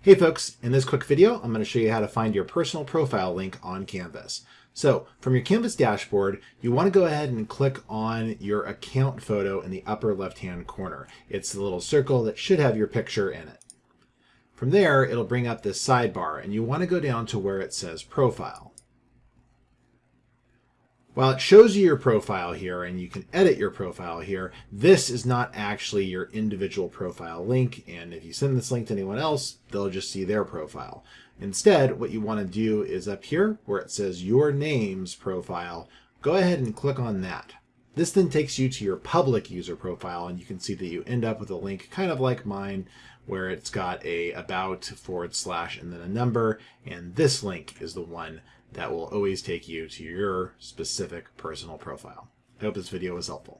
Hey folks, in this quick video, I'm going to show you how to find your personal profile link on Canvas. So from your Canvas dashboard, you want to go ahead and click on your account photo in the upper left-hand corner. It's the little circle that should have your picture in it. From there, it'll bring up this sidebar and you want to go down to where it says profile. While it shows you your profile here and you can edit your profile here, this is not actually your individual profile link. And if you send this link to anyone else, they'll just see their profile. Instead, what you want to do is up here where it says your name's profile, go ahead and click on that. This then takes you to your public user profile and you can see that you end up with a link kind of like mine where it's got a about forward slash and then a number and this link is the one that will always take you to your specific personal profile. I hope this video was helpful.